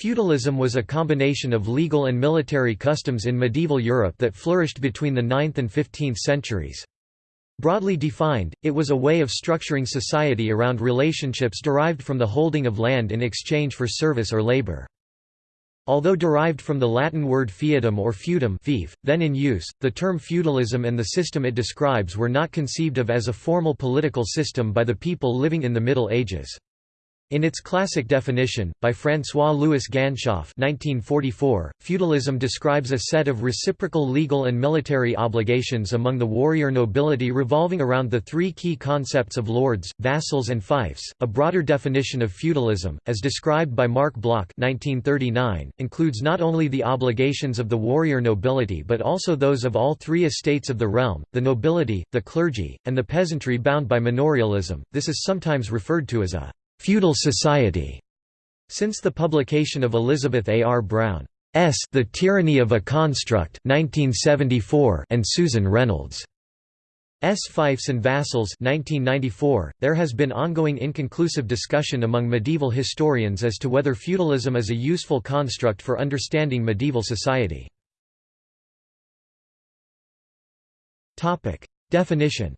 Feudalism was a combination of legal and military customs in medieval Europe that flourished between the 9th and 15th centuries. Broadly defined, it was a way of structuring society around relationships derived from the holding of land in exchange for service or labor. Although derived from the Latin word feudum or feudum fief, then in use, the term feudalism and the system it describes were not conceived of as a formal political system by the people living in the Middle Ages. In its classic definition, by François-Louis Ganshof 1944, feudalism describes a set of reciprocal legal and military obligations among the warrior nobility revolving around the three key concepts of lords, vassals and fiefs. A broader definition of feudalism, as described by Marc Bloch 1939, includes not only the obligations of the warrior nobility but also those of all three estates of the realm, the nobility, the clergy, and the peasantry bound by manorialism. This is sometimes referred to as a feudal society. Since the publication of Elizabeth A. R. Brown's The Tyranny of a Construct 1974 and Susan Reynolds' S. Fiefs and Vassals 1994, there has been ongoing inconclusive discussion among medieval historians as to whether feudalism is a useful construct for understanding medieval society. Definition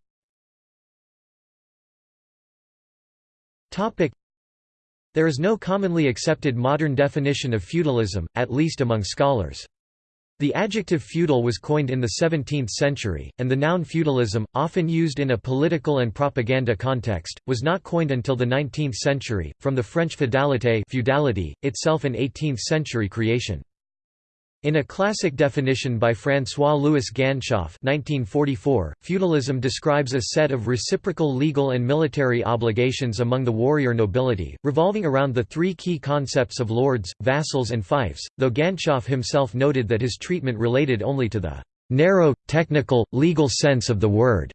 There is no commonly accepted modern definition of feudalism, at least among scholars. The adjective feudal was coined in the 17th century, and the noun feudalism, often used in a political and propaganda context, was not coined until the 19th century, from the French feudalité feudality, itself an 18th-century creation. In a classic definition by François-Louis Ganshof 1944, feudalism describes a set of reciprocal legal and military obligations among the warrior nobility, revolving around the three key concepts of lords, vassals and fiefs, though Ganshof himself noted that his treatment related only to the narrow, technical, legal sense of the word.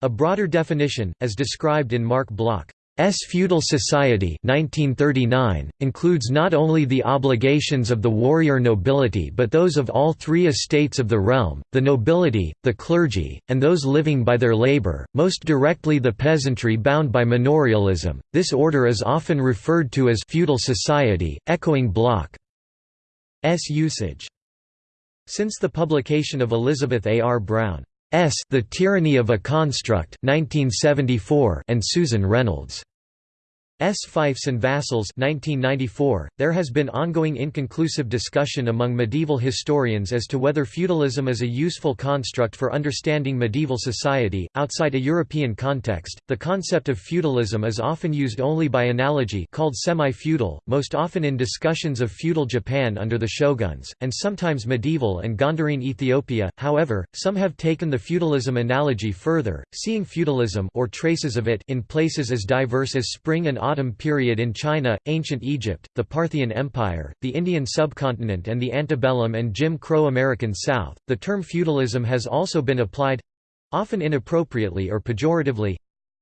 A broader definition, as described in Marc Bloch S feudal society 1939, includes not only the obligations of the warrior nobility but those of all three estates of the realm, the nobility, the clergy, and those living by their labor, most directly the peasantry bound by manorialism. This order is often referred to as feudal society, echoing Bloch's usage. Since the publication of Elizabeth A. R. Brown S. The Tyranny of a Construct 1974 and Susan Reynolds' S. Fiefs and Vassals 1994. .There has been ongoing inconclusive discussion among medieval historians as to whether feudalism is a useful construct for understanding medieval society. Outside a European context, the concept of feudalism is often used only by analogy called semi-feudal, most often in discussions of feudal Japan under the shoguns, and sometimes medieval and Gondarine Ethiopia. However, some have taken the feudalism analogy further, seeing feudalism or traces of it in places as diverse as Spring and Autumn period in China, ancient Egypt, the Parthian Empire, the Indian subcontinent, and the antebellum and Jim Crow American South. The term feudalism has also been applied often inappropriately or pejoratively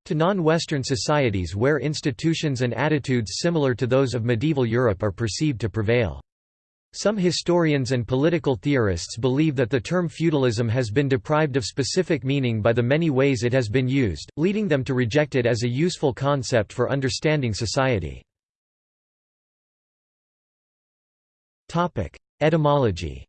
to non-Western societies where institutions and attitudes similar to those of medieval Europe are perceived to prevail. Some historians and political theorists believe that the term feudalism has been deprived of specific meaning by the many ways it has been used, leading them to reject it as a useful concept for understanding society. Etymology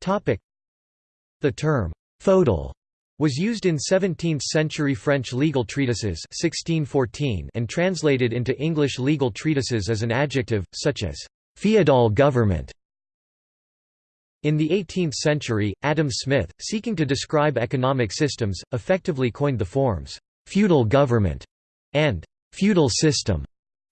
The term «feudal» was used in 17th-century French legal treatises 1614 and translated into English legal treatises as an adjective, such as «feudal government». In the 18th century, Adam Smith, seeking to describe economic systems, effectively coined the forms «feudal government» and «feudal system»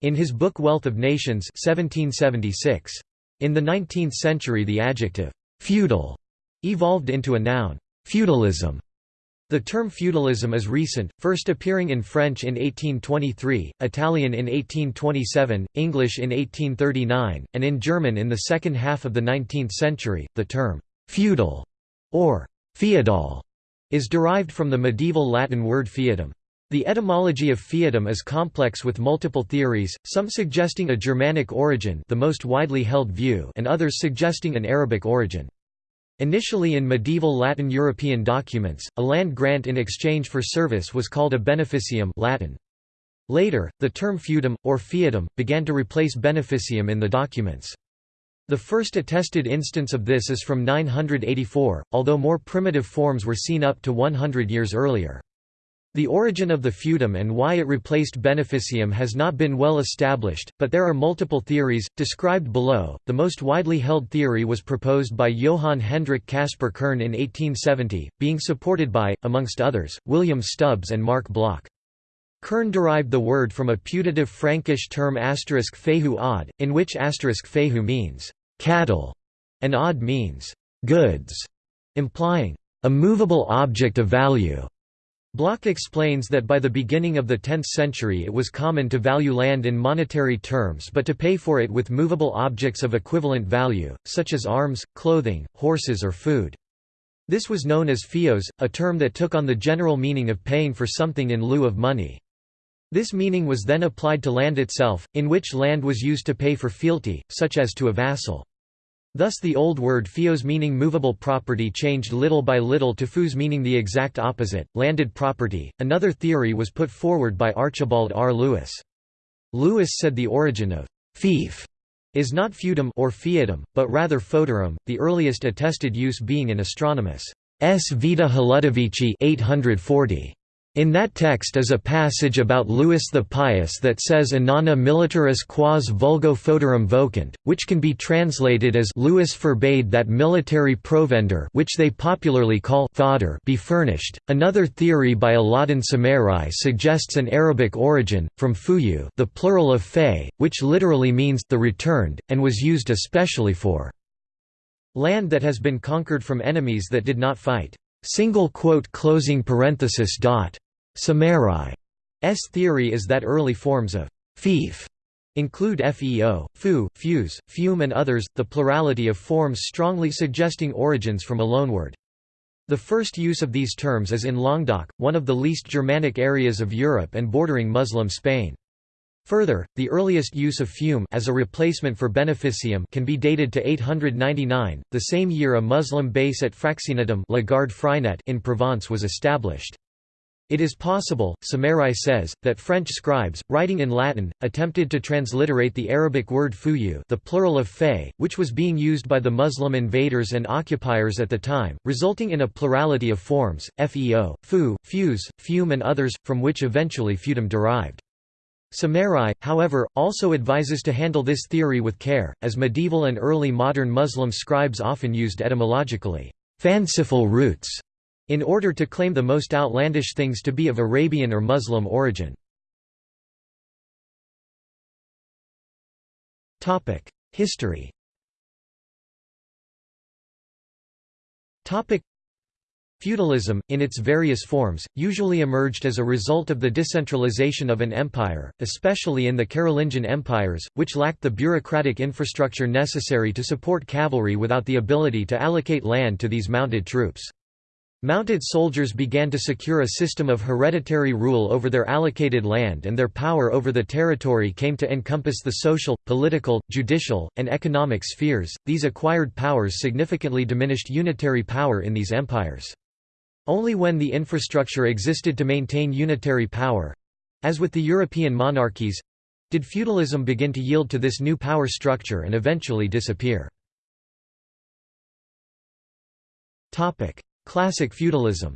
in his book Wealth of Nations 1776. In the 19th century the adjective «feudal» evolved into a noun, feudalism, the term feudalism is recent, first appearing in French in 1823, Italian in 1827, English in 1839, and in German in the second half of the 19th century. The term feudal or feudal is derived from the medieval Latin word feudum. The etymology of feudum is complex with multiple theories, some suggesting a Germanic origin the most widely held view and others suggesting an Arabic origin. Initially in medieval Latin European documents, a land grant in exchange for service was called a beneficium Latin. Later, the term feudum, or fiefdom, began to replace beneficium in the documents. The first attested instance of this is from 984, although more primitive forms were seen up to 100 years earlier. The origin of the feudum and why it replaced beneficium has not been well established, but there are multiple theories, described below. The most widely held theory was proposed by Johann Hendrik Caspar Kern in 1870, being supported by, amongst others, William Stubbs and Marc Bloch. Kern derived the word from a putative Frankish term asterisk fehu odd, in which asterisk fehu means cattle, and odd means goods, implying a movable object of value. Bloch explains that by the beginning of the 10th century it was common to value land in monetary terms but to pay for it with movable objects of equivalent value, such as arms, clothing, horses or food. This was known as fios, a term that took on the general meaning of paying for something in lieu of money. This meaning was then applied to land itself, in which land was used to pay for fealty, such as to a vassal. Thus the old word fios meaning movable property changed little by little to fus meaning the exact opposite, landed property. Another theory was put forward by Archibald R. Lewis. Lewis said the origin of fief is not feudum or fiefdom, but rather foederum, the earliest attested use being in Astronomus S. Vita Hludovici 840. In that text is a passage about Louis the Pious that says Inanna militaris quas vulgo foederum vocant, which can be translated as Louis forbade that military provender which they popularly call fodder be furnished. Another theory by Alauddin Samarrai suggests an Arabic origin, from fuyu the plural of fay, which literally means the returned, and was used especially for land that has been conquered from enemies that did not fight. Single quote closing parenthesis dot. Samarrai's theory is that early forms of fief include feo, fu, fuse, fume and others, the plurality of forms strongly suggesting origins from a loanword. The first use of these terms is in Languedoc, one of the least Germanic areas of Europe and bordering Muslim Spain. Further, the earliest use of fume as a replacement for beneficium can be dated to 899, the same year a Muslim base at Fraxinetum in Provence was established. It is possible, Samarrai says, that French scribes, writing in Latin, attempted to transliterate the Arabic word fuyu the plural of fay, which was being used by the Muslim invaders and occupiers at the time, resulting in a plurality of forms, feo, fu, fuse, fume and others, from which eventually feudum derived. Samarrai, however, also advises to handle this theory with care, as medieval and early modern Muslim scribes often used etymologically fanciful roots in order to claim the most outlandish things to be of Arabian or Muslim origin. History Feudalism, in its various forms, usually emerged as a result of the decentralization of an empire, especially in the Carolingian empires, which lacked the bureaucratic infrastructure necessary to support cavalry without the ability to allocate land to these mounted troops. Mounted soldiers began to secure a system of hereditary rule over their allocated land and their power over the territory came to encompass the social, political, judicial, and economic spheres. These acquired powers significantly diminished unitary power in these empires. Only when the infrastructure existed to maintain unitary power—as with the European monarchies—did feudalism begin to yield to this new power structure and eventually disappear. Classic feudalism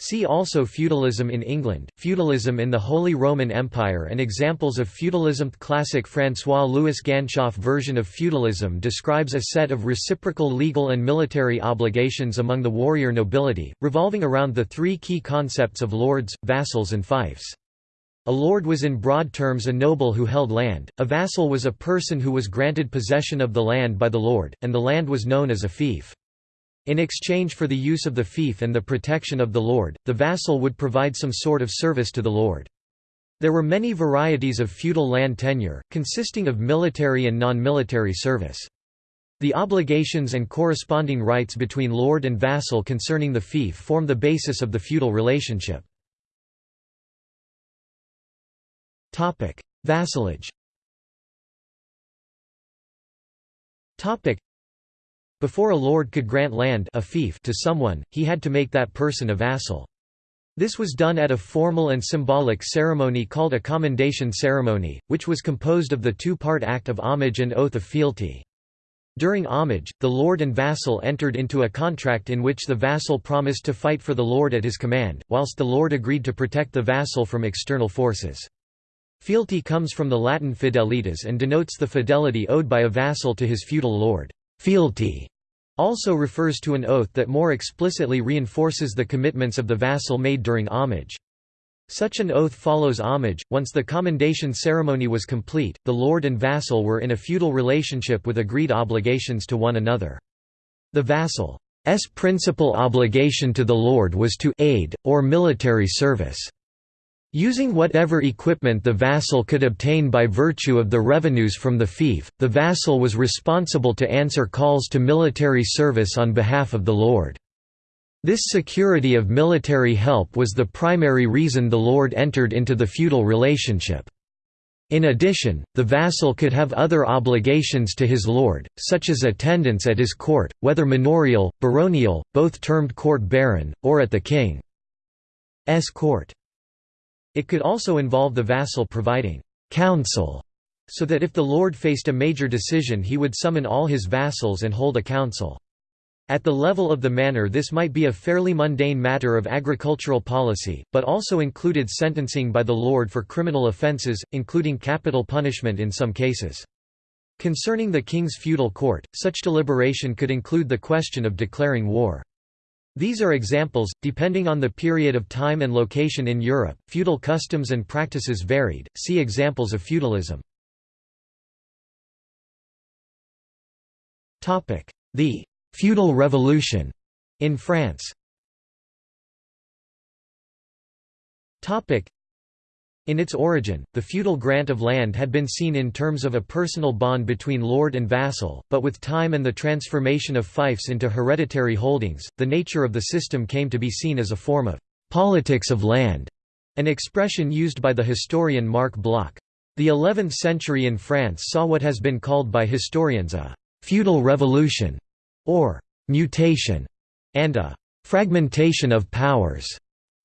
See also Feudalism in England, Feudalism in the Holy Roman Empire and examples of feudalism Classic François-Louis Ganshof version of feudalism describes a set of reciprocal legal and military obligations among the warrior nobility, revolving around the three key concepts of lords, vassals and fiefs. A lord was in broad terms a noble who held land, a vassal was a person who was granted possession of the land by the lord, and the land was known as a fief. In exchange for the use of the fief and the protection of the lord, the vassal would provide some sort of service to the lord. There were many varieties of feudal land tenure, consisting of military and non-military service. The obligations and corresponding rights between lord and vassal concerning the fief form the basis of the feudal relationship. Vassalage Before a lord could grant land a fief to someone, he had to make that person a vassal. This was done at a formal and symbolic ceremony called a commendation ceremony, which was composed of the two-part act of homage and oath of fealty. During homage, the lord and vassal entered into a contract in which the vassal promised to fight for the lord at his command, whilst the lord agreed to protect the vassal from external forces. Fealty comes from the Latin fidelitas and denotes the fidelity owed by a vassal to his feudal lord. Fealty also refers to an oath that more explicitly reinforces the commitments of the vassal made during homage. Such an oath follows homage. Once the commendation ceremony was complete, the lord and vassal were in a feudal relationship with agreed obligations to one another. The vassal's principal obligation to the lord was to aid, or military service. Using whatever equipment the vassal could obtain by virtue of the revenues from the fief, the vassal was responsible to answer calls to military service on behalf of the lord. This security of military help was the primary reason the lord entered into the feudal relationship. In addition, the vassal could have other obligations to his lord, such as attendance at his court, whether manorial, baronial, both termed court baron, or at the king's court. It could also involve the vassal providing counsel, so that if the lord faced a major decision he would summon all his vassals and hold a council. At the level of the manor this might be a fairly mundane matter of agricultural policy, but also included sentencing by the lord for criminal offences, including capital punishment in some cases. Concerning the king's feudal court, such deliberation could include the question of declaring war. These are examples, depending on the period of time and location in Europe, feudal customs and practices varied, see examples of feudalism. The «feudal revolution» in France in its origin, the feudal grant of land had been seen in terms of a personal bond between lord and vassal, but with time and the transformation of fiefs into hereditary holdings, the nature of the system came to be seen as a form of «politics of land», an expression used by the historian Marc Bloch. The 11th century in France saw what has been called by historians a «feudal revolution» or «mutation» and a «fragmentation of powers»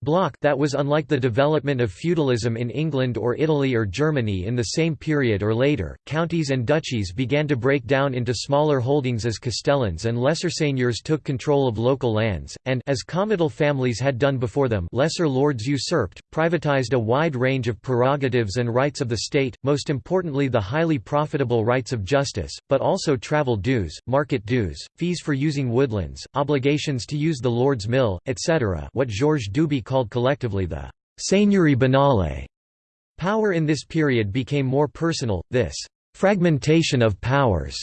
Bloch that was unlike the development of feudalism in England or Italy or Germany in the same period or later. Counties and duchies began to break down into smaller holdings as castellans and lesser seigneurs took control of local lands, and as comital families had done before them, lesser lords usurped, privatized a wide range of prerogatives and rights of the state, most importantly the highly profitable rights of justice, but also travel dues, market dues, fees for using woodlands, obligations to use the lord's mill, etc. What Georges Duby called collectively the «seigneurie banale». Power in this period became more personal, this «fragmentation of powers»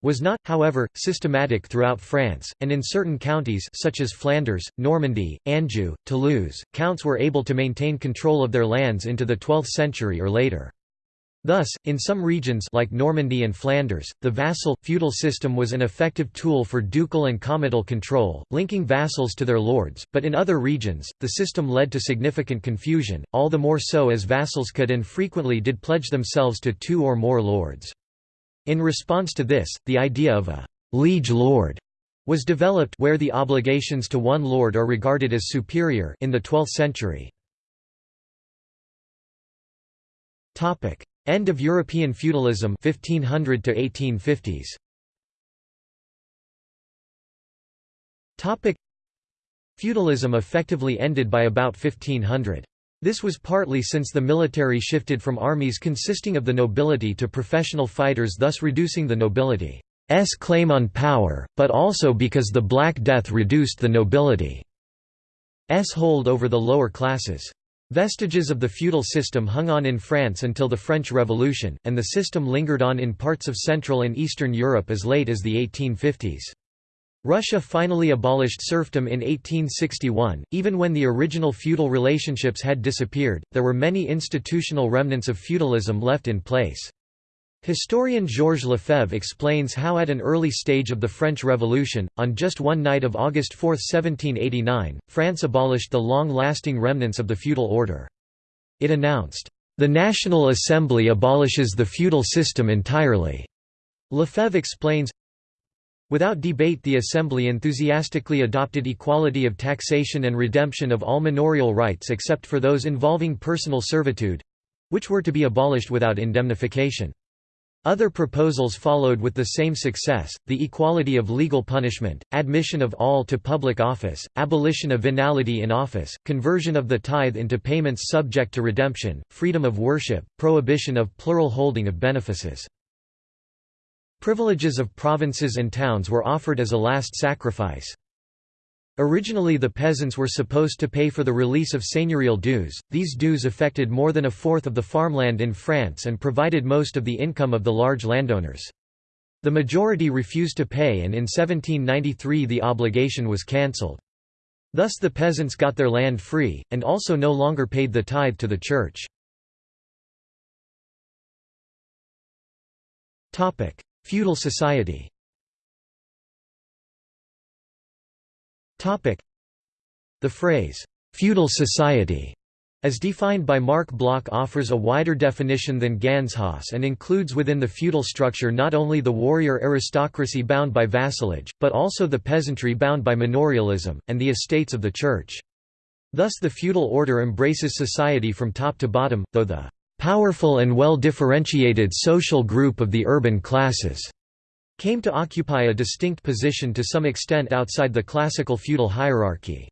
was not, however, systematic throughout France, and in certain counties such as Flanders, Normandy, Anjou, Toulouse, counts were able to maintain control of their lands into the 12th century or later. Thus, in some regions like Normandy and Flanders, the vassal, feudal system was an effective tool for ducal and comital control, linking vassals to their lords, but in other regions, the system led to significant confusion, all the more so as vassals could and frequently did pledge themselves to two or more lords. In response to this, the idea of a «liege lord» was developed where the obligations to one lord are regarded as superior in the 12th century. End of European feudalism 1500 to 1850s. Topic Feudalism effectively ended by about 1500. This was partly since the military shifted from armies consisting of the nobility to professional fighters thus reducing the nobility's claim on power, but also because the Black Death reduced the nobility's hold over the lower classes. Vestiges of the feudal system hung on in France until the French Revolution, and the system lingered on in parts of Central and Eastern Europe as late as the 1850s. Russia finally abolished serfdom in 1861. Even when the original feudal relationships had disappeared, there were many institutional remnants of feudalism left in place. Historian Georges Lefebvre explains how at an early stage of the French Revolution, on just one night of August 4, 1789, France abolished the long-lasting remnants of the feudal order. It announced, "...the National Assembly abolishes the feudal system entirely." Lefebvre explains, Without debate the Assembly enthusiastically adopted equality of taxation and redemption of all manorial rights except for those involving personal servitude—which were to be abolished without indemnification. Other proposals followed with the same success, the equality of legal punishment, admission of all to public office, abolition of venality in office, conversion of the tithe into payments subject to redemption, freedom of worship, prohibition of plural holding of benefices. Privileges of provinces and towns were offered as a last sacrifice. Originally the peasants were supposed to pay for the release of seigneurial dues, these dues affected more than a fourth of the farmland in France and provided most of the income of the large landowners. The majority refused to pay and in 1793 the obligation was cancelled. Thus the peasants got their land free, and also no longer paid the tithe to the church. Feudal society The phrase, "'feudal society' as defined by Marc Bloch offers a wider definition than Ganshof's and includes within the feudal structure not only the warrior aristocracy bound by vassalage, but also the peasantry bound by manorialism, and the estates of the church. Thus the feudal order embraces society from top to bottom, though the powerful and well-differentiated social group of the urban classes came to occupy a distinct position to some extent outside the classical feudal hierarchy.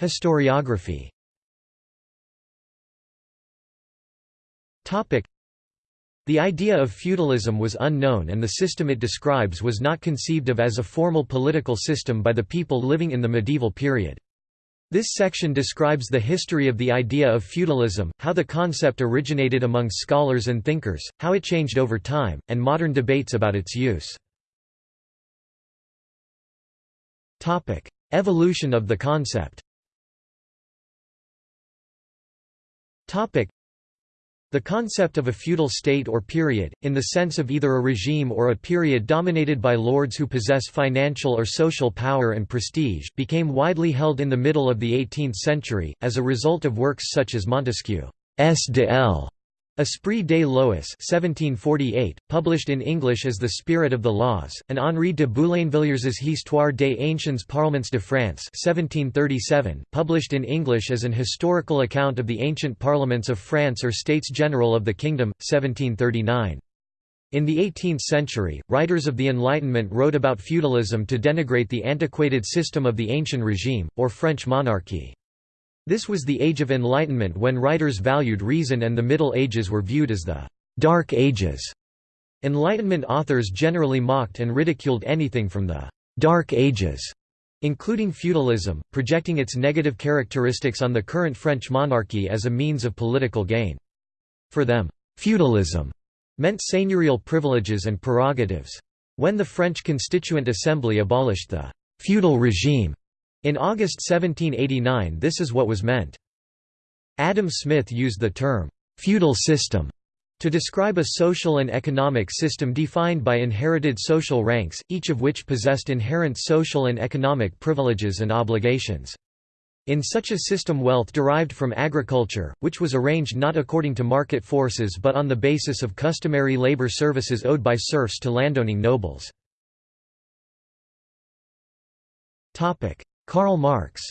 Historiography the idea of feudalism was unknown and the system it describes was not conceived of as a formal political system by the people living in the medieval period. This section describes the history of the idea of feudalism, how the concept originated among scholars and thinkers, how it changed over time, and modern debates about its use. Evolution of the concept the concept of a feudal state or period, in the sense of either a regime or a period dominated by lords who possess financial or social power and prestige, became widely held in the middle of the 18th century, as a result of works such as Montesquieu's de l. Esprit des lois 1748, published in English as The Spirit of the Laws, and Henri de Boulainvilliers's Histoire des anciens parlements de France 1737, published in English as an historical account of the ancient parliaments of France or States General of the Kingdom, 1739. In the 18th century, writers of the Enlightenment wrote about feudalism to denigrate the antiquated system of the Ancient Regime, or French monarchy. This was the Age of Enlightenment when writers valued reason and the Middle Ages were viewed as the «Dark Ages». Enlightenment authors generally mocked and ridiculed anything from the «Dark Ages», including feudalism, projecting its negative characteristics on the current French monarchy as a means of political gain. For them, feudalism meant seigneurial privileges and prerogatives. When the French Constituent Assembly abolished the «feudal regime», in August 1789 this is what was meant. Adam Smith used the term, "'feudal system' to describe a social and economic system defined by inherited social ranks, each of which possessed inherent social and economic privileges and obligations. In such a system wealth derived from agriculture, which was arranged not according to market forces but on the basis of customary labor services owed by serfs to landowning nobles. Karl Marx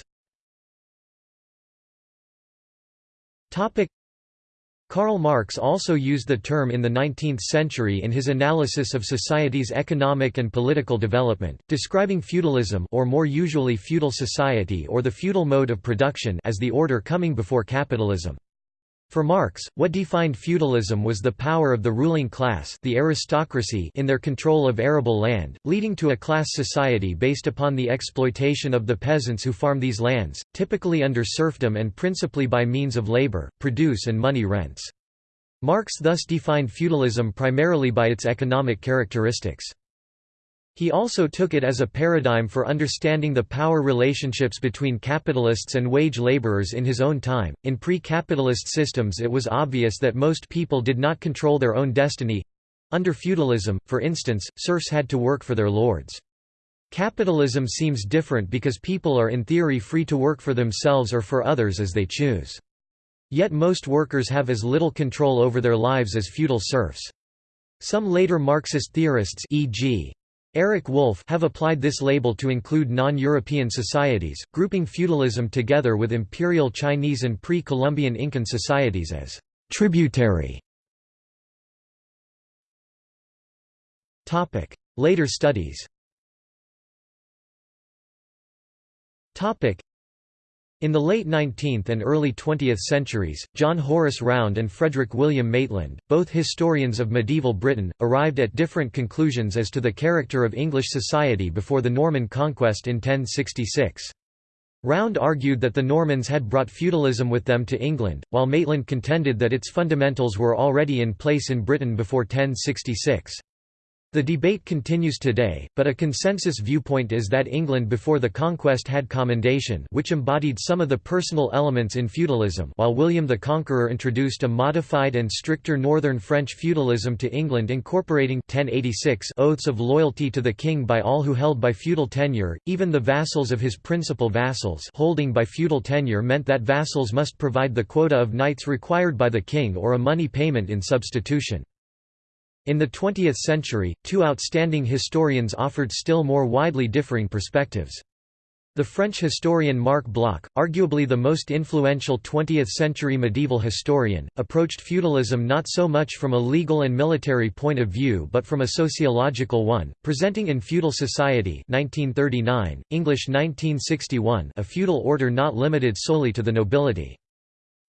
Karl Marx also used the term in the 19th century in his analysis of society's economic and political development, describing feudalism or more usually feudal society or the feudal mode of production as the order coming before capitalism. For Marx, what defined feudalism was the power of the ruling class the aristocracy in their control of arable land, leading to a class society based upon the exploitation of the peasants who farm these lands, typically under serfdom and principally by means of labor, produce and money rents. Marx thus defined feudalism primarily by its economic characteristics. He also took it as a paradigm for understanding the power relationships between capitalists and wage laborers in his own time. In pre capitalist systems, it was obvious that most people did not control their own destiny. Under feudalism, for instance, serfs had to work for their lords. Capitalism seems different because people are in theory free to work for themselves or for others as they choose. Yet most workers have as little control over their lives as feudal serfs. Some later Marxist theorists e.g. Eric Wolf have applied this label to include non-European societies, grouping feudalism together with imperial Chinese and pre-Columbian Incan societies as tributary. Topic: Later studies in the late 19th and early 20th centuries, John Horace Round and Frederick William Maitland, both historians of medieval Britain, arrived at different conclusions as to the character of English society before the Norman conquest in 1066. Round argued that the Normans had brought feudalism with them to England, while Maitland contended that its fundamentals were already in place in Britain before 1066. The debate continues today, but a consensus viewpoint is that England before the conquest had commendation which embodied some of the personal elements in feudalism while William the Conqueror introduced a modified and stricter northern French feudalism to England incorporating 1086 oaths of loyalty to the king by all who held by feudal tenure, even the vassals of his principal vassals holding by feudal tenure meant that vassals must provide the quota of knights required by the king or a money payment in substitution. In the 20th century, two outstanding historians offered still more widely differing perspectives. The French historian Marc Bloch, arguably the most influential 20th-century medieval historian, approached feudalism not so much from a legal and military point of view but from a sociological one, presenting in Feudal Society 1939, English 1961 a feudal order not limited solely to the nobility.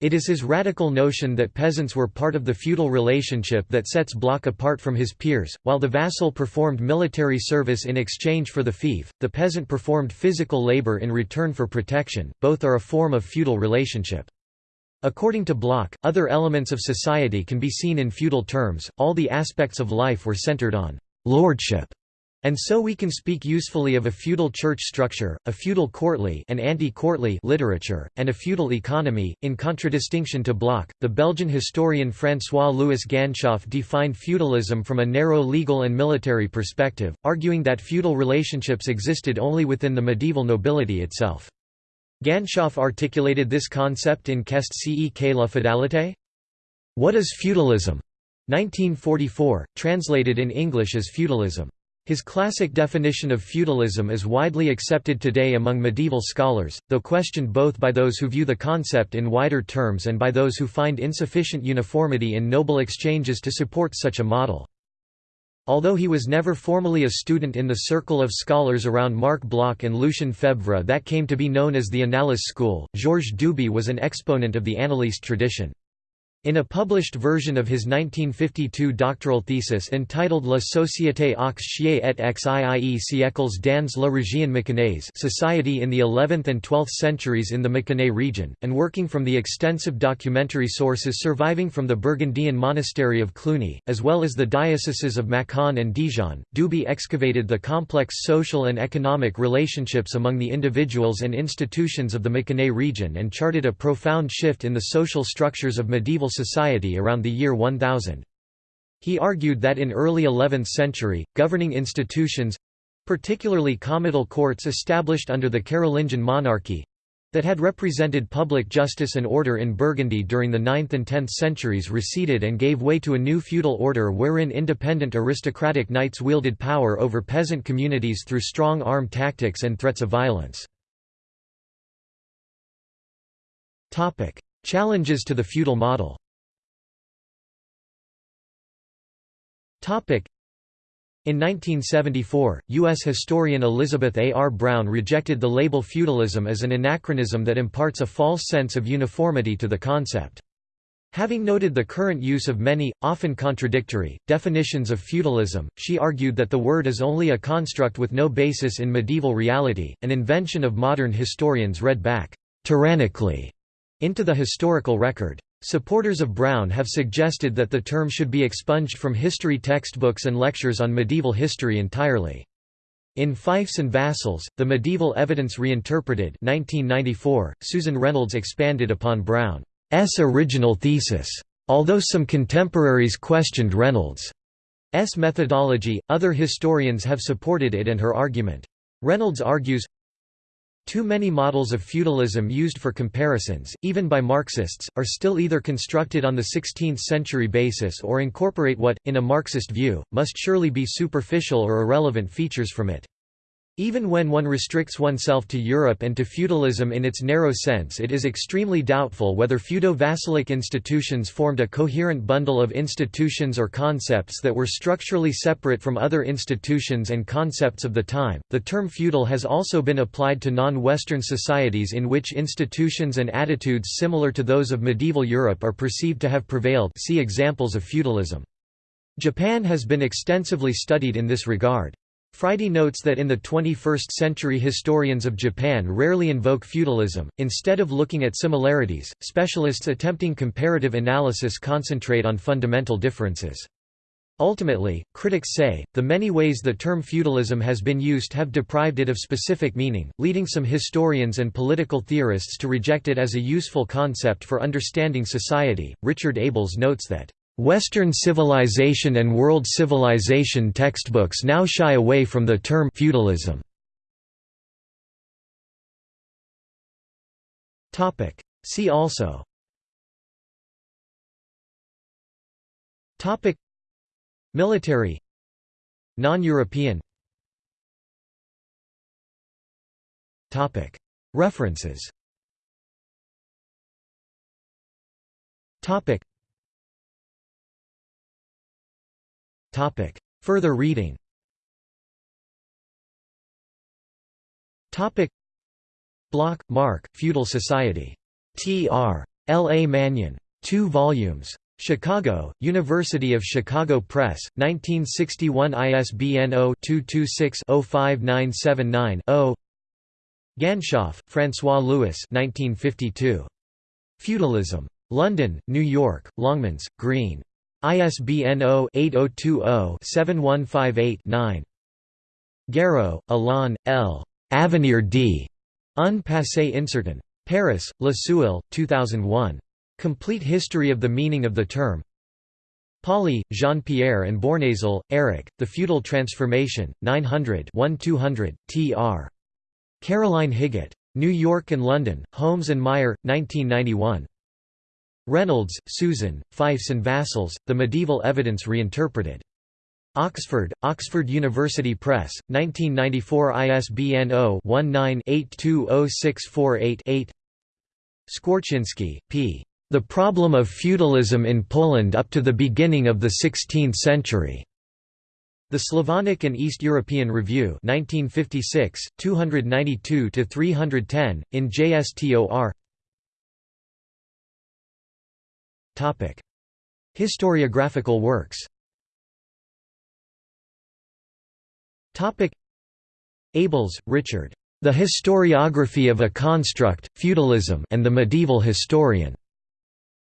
It is his radical notion that peasants were part of the feudal relationship that sets Bloch apart from his peers. While the vassal performed military service in exchange for the fief, the peasant performed physical labor in return for protection, both are a form of feudal relationship. According to Bloch, other elements of society can be seen in feudal terms, all the aspects of life were centered on lordship and so we can speak usefully of a feudal church structure, a feudal courtly and anti-courtly literature, and a feudal economy. In contradistinction to Bloch, the Belgian historian François-Louis Ganshof defined feudalism from a narrow legal and military perspective, arguing that feudal relationships existed only within the medieval nobility itself. Ganshof articulated this concept in Qu'est ce la féodalité? What is feudalism? 1944, translated in English as feudalism. His classic definition of feudalism is widely accepted today among medieval scholars, though questioned both by those who view the concept in wider terms and by those who find insufficient uniformity in noble exchanges to support such a model. Although he was never formally a student in the circle of scholars around Marc Bloch and Lucien Febvre that came to be known as the Annales school, Georges Duby was an exponent of the Annaliste tradition. In a published version of his 1952 doctoral thesis entitled La Société aux chiens et xiii siècles dans la région mâconnaise Society in the 11th and 12th centuries in the Mâconnais region, and working from the extensive documentary sources surviving from the Burgundian monastery of Cluny, as well as the dioceses of Macon and Dijon, Duby excavated the complex social and economic relationships among the individuals and institutions of the Mâconnais region and charted a profound shift in the social structures of medieval society around the year 1000. He argued that in early 11th century, governing institutions—particularly comital courts established under the Carolingian monarchy, that had represented public justice and order in Burgundy during the 9th and 10th centuries receded and gave way to a new feudal order wherein independent aristocratic knights wielded power over peasant communities through strong arm tactics and threats of violence. Challenges to the feudal model In 1974, U.S. historian Elizabeth A. R. Brown rejected the label feudalism as an anachronism that imparts a false sense of uniformity to the concept. Having noted the current use of many, often contradictory, definitions of feudalism, she argued that the word is only a construct with no basis in medieval reality, an invention of modern historians read back tyrannically into the historical record. Supporters of Brown have suggested that the term should be expunged from history textbooks and lectures on medieval history entirely. In Fiefs and Vassals, The Medieval Evidence Reinterpreted 1994, Susan Reynolds expanded upon Brown's original thesis. Although some contemporaries questioned Reynolds' methodology, other historians have supported it and her argument. Reynolds argues, Too many models of feudalism used for comparisons, even by Marxists, are still either constructed on the 16th-century basis or incorporate what, in a Marxist view, must surely be superficial or irrelevant features from it. Even when one restricts oneself to Europe and to feudalism in its narrow sense it is extremely doubtful whether feudo-vassalic institutions formed a coherent bundle of institutions or concepts that were structurally separate from other institutions and concepts of the time. The term feudal has also been applied to non-Western societies in which institutions and attitudes similar to those of medieval Europe are perceived to have prevailed see examples of feudalism. Japan has been extensively studied in this regard. Friday notes that in the 21st century historians of Japan rarely invoke feudalism, instead of looking at similarities, specialists attempting comparative analysis concentrate on fundamental differences. Ultimately, critics say, the many ways the term feudalism has been used have deprived it of specific meaning, leading some historians and political theorists to reject it as a useful concept for understanding society. Richard Abels notes that Western civilization and world civilization textbooks now shy away from the term feudalism. Topic. See also. Topic. Military. Non-European. Topic. References. Topic Topic. Further reading Topic. Bloch, Marc, Feudal Society. T. R. L. A. Manyon. 2 volumes. Chicago, University of Chicago Press, 1961 ISBN 0-226-05979-0 Ganshof, François Louis 1952. Feudalism. London, New York, Longmans, Green. ISBN 0-8020-7158-9. Guerreau, Alain, L. Avenir d. Un passé incertain. Paris, Le Seuil, 2001. Complete History of the Meaning of the Term. Poly, Jean-Pierre and Bournazel, Eric, The Feudal Transformation, 900 1200, tr. Caroline Higgitt. New York and London, Holmes and Meier, 1991. Reynolds, Susan, Fiefs and Vassals, The Medieval Evidence Reinterpreted. Oxford, Oxford University Press, 1994 ISBN 0-19-820648-8 Skwarczynski, P. The Problem of Feudalism in Poland up to the Beginning of the Sixteenth Century. The Slavonic and East European Review 1956, 292–310, in JSTOR Topic: Historiographical works. Topic: Abels, Richard. The Historiography of a Construct, Feudalism and the Medieval Historian.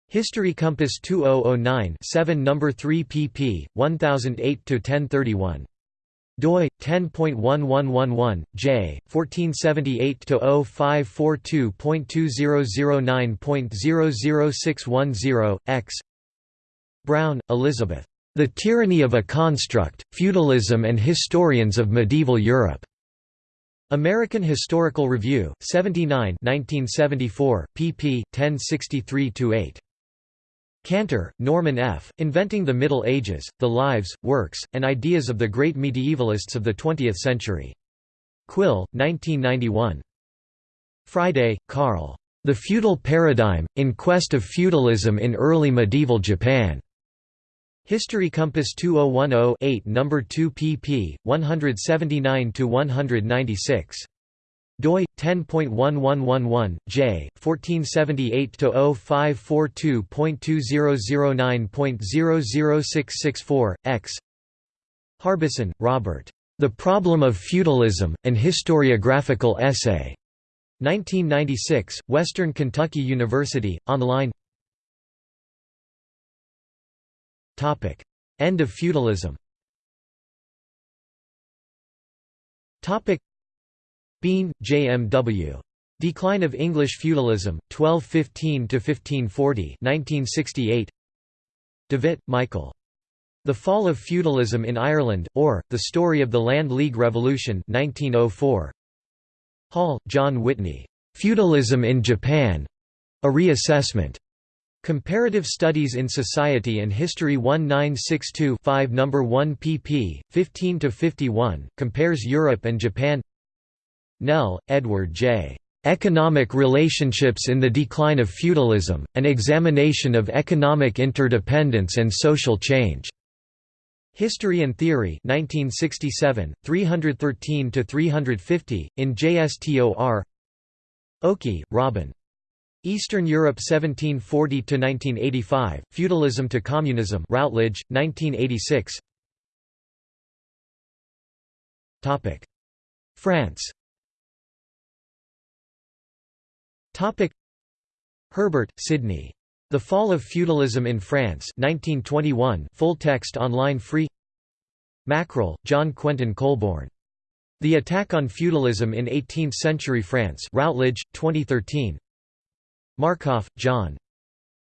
History Compass 2009 7 No. 3 pp. 1008–1031 doi 10.1111 j 1478/0542.2009.00610 x Brown, Elizabeth. The Tyranny of a Construct: Feudalism and Historians of Medieval Europe. American Historical Review, 79 1974, pp. 1063–8. Cantor, Norman F., Inventing the Middle Ages, The Lives, Works, and Ideas of the Great Medievalists of the Twentieth Century. Quill, 1991. Friday, Karl. The Feudal Paradigm, In Quest of Feudalism in Early Medieval Japan. History Compass 2010-8 No. 2 pp. 179–196 doi 10.1111 j 1478/0542.2009.00664 x Harbison, Robert. The Problem of Feudalism: An Historiographical Essay. 1996, Western Kentucky University, online. Topic: End of feudalism. Topic: Bean, J. M. W. Decline of English Feudalism, 1215–1540 1968. Davitt, Michael. The Fall of Feudalism in Ireland, or, The Story of the Land League Revolution 1904. Hall, John Whitney. Feudalism in Japan. A Reassessment. Comparative Studies in Society and History 1962 5 No. 1 pp. 15–51, compares Europe and Japan Nell, Edward J. Economic Relationships in the Decline of Feudalism, An Examination of Economic Interdependence and Social Change. History and Theory 1967, 313–350, in JSTOR Okey, Robin. Eastern Europe 1740–1985, Feudalism to Communism Routledge, 1986 France Herbert, Sidney. The Fall of Feudalism in France 1921, full text online free Mackrell, John Quentin Colborne. The Attack on Feudalism in Eighteenth-Century France Routledge, 2013 Markoff, John.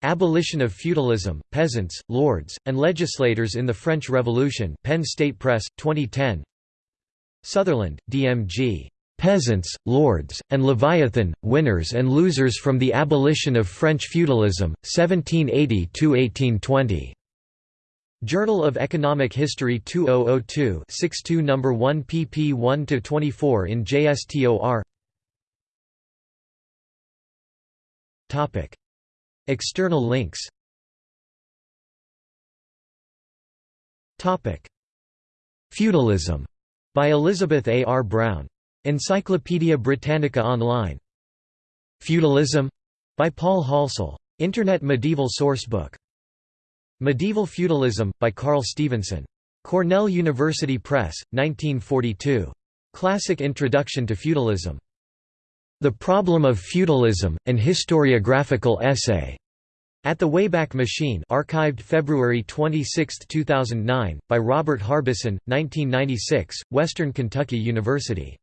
Abolition of Feudalism, Peasants, Lords, and Legislators in the French Revolution Penn State Press, 2010 Sutherland, D.M.G. Peasants, Lords, and Leviathan, Winners and Losers from the Abolition of French Feudalism, 1780–1820. Journal of Economic History 2002 62 No. 1 pp 1–24 in JSTOR External links Feudalism by Elizabeth A. R. Brown. Encyclopædia Britannica Online. Feudalism by Paul Halsall. Internet Medieval Sourcebook. Medieval Feudalism by Carl Stephenson. Cornell University Press, 1942. Classic Introduction to Feudalism. The Problem of Feudalism, an Historiographical Essay. At the Wayback Machine archived February 26, 2009, by Robert Harbison, 1996, Western Kentucky University.